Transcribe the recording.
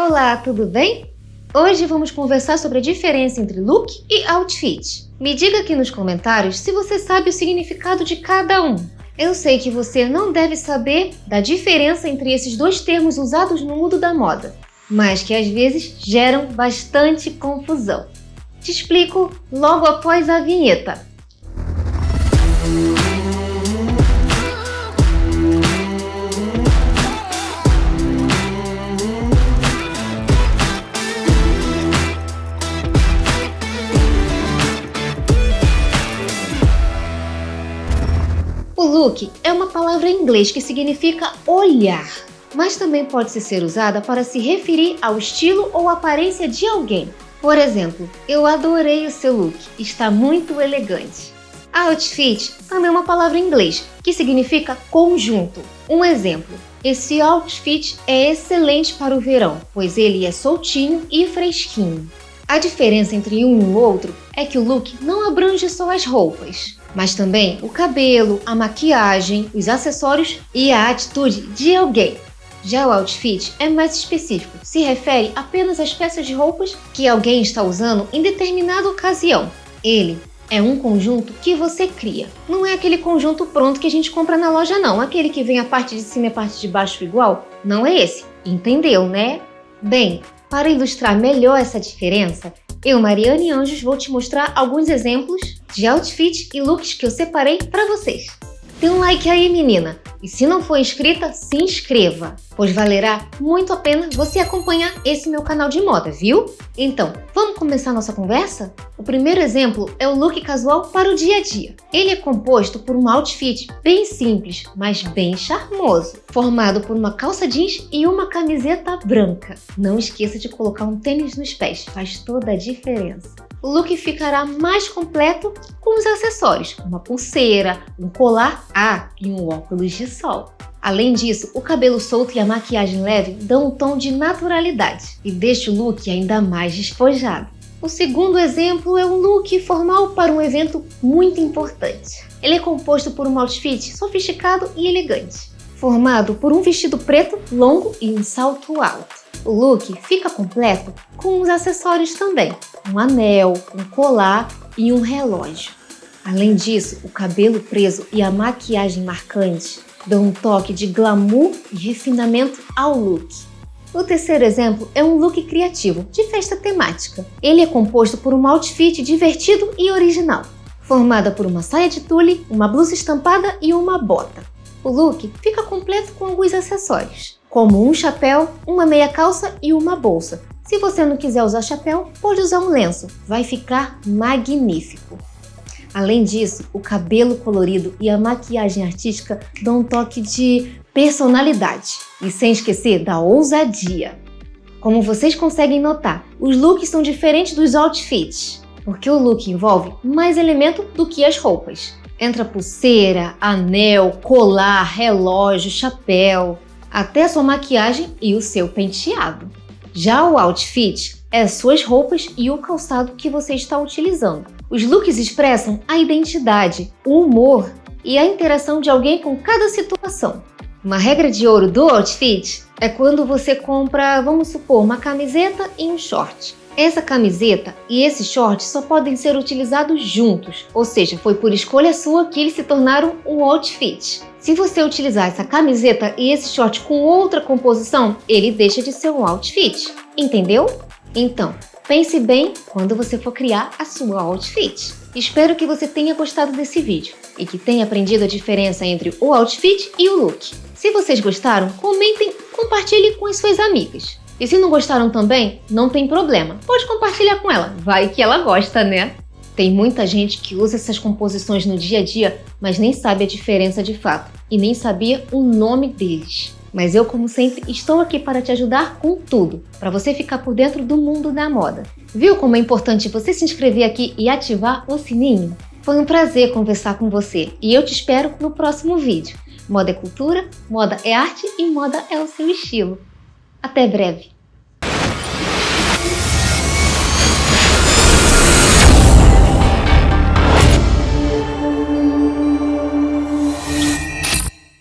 Olá, tudo bem? Hoje vamos conversar sobre a diferença entre look e outfit. Me diga aqui nos comentários se você sabe o significado de cada um. Eu sei que você não deve saber da diferença entre esses dois termos usados no mundo da moda, mas que às vezes geram bastante confusão. Te explico logo após a vinheta. Look é uma palavra em inglês que significa olhar, mas também pode ser usada para se referir ao estilo ou aparência de alguém. Por exemplo, eu adorei o seu look, está muito elegante. Outfit também é uma palavra em inglês que significa conjunto. Um exemplo, esse outfit é excelente para o verão, pois ele é soltinho e fresquinho. A diferença entre um e o outro é que o look não abrange só as roupas, mas também o cabelo, a maquiagem, os acessórios e a atitude de alguém. Já o outfit é mais específico, se refere apenas às peças de roupas que alguém está usando em determinada ocasião. Ele é um conjunto que você cria. Não é aquele conjunto pronto que a gente compra na loja não, aquele que vem a parte de cima e a parte de baixo igual. Não é esse, entendeu, né? Bem, para ilustrar melhor essa diferença, eu, Mariane Anjos, vou te mostrar alguns exemplos de outfits e looks que eu separei para vocês. Dê um like aí, menina! E se não for inscrita, se inscreva, pois valerá muito a pena você acompanhar esse meu canal de moda, viu? Então, vamos começar nossa conversa? O primeiro exemplo é o look casual para o dia a dia. Ele é composto por um outfit bem simples, mas bem charmoso, formado por uma calça jeans e uma camiseta branca. Não esqueça de colocar um tênis nos pés, faz toda a diferença o look ficará mais completo com os acessórios, uma pulseira, um colar ah, e um óculos de sol. Além disso, o cabelo solto e a maquiagem leve dão um tom de naturalidade e deixa o look ainda mais despojado. O segundo exemplo é um look formal para um evento muito importante. Ele é composto por um outfit sofisticado e elegante, formado por um vestido preto longo e um salto alto. O look fica completo com os acessórios também, um anel, um colar e um relógio. Além disso, o cabelo preso e a maquiagem marcante dão um toque de glamour e refinamento ao look. O terceiro exemplo é um look criativo, de festa temática. Ele é composto por um outfit divertido e original, formada por uma saia de tule, uma blusa estampada e uma bota. O look fica completo com alguns acessórios como um chapéu, uma meia calça e uma bolsa. Se você não quiser usar chapéu, pode usar um lenço, vai ficar magnífico. Além disso, o cabelo colorido e a maquiagem artística dão um toque de personalidade. E sem esquecer da ousadia. Como vocês conseguem notar, os looks são diferentes dos outfits, porque o look envolve mais elemento do que as roupas. Entra pulseira, anel, colar, relógio, chapéu até sua maquiagem e o seu penteado. Já o outfit é suas roupas e o calçado que você está utilizando. Os looks expressam a identidade, o humor e a interação de alguém com cada situação. Uma regra de ouro do outfit é quando você compra, vamos supor, uma camiseta e um short. Essa camiseta e esse short só podem ser utilizados juntos, ou seja, foi por escolha sua que eles se tornaram um outfit. Se você utilizar essa camiseta e esse short com outra composição, ele deixa de ser um outfit, entendeu? Então, pense bem quando você for criar a sua outfit. Espero que você tenha gostado desse vídeo e que tenha aprendido a diferença entre o outfit e o look. Se vocês gostaram, comentem, compartilhe com as suas amigas. E se não gostaram também, não tem problema. Pode compartilhar com ela, vai que ela gosta, né? Tem muita gente que usa essas composições no dia a dia, mas nem sabe a diferença de fato e nem sabia o nome deles. Mas eu, como sempre, estou aqui para te ajudar com tudo, para você ficar por dentro do mundo da moda. Viu como é importante você se inscrever aqui e ativar o sininho? Foi um prazer conversar com você e eu te espero no próximo vídeo. Moda é cultura, moda é arte e moda é o seu estilo. Até breve!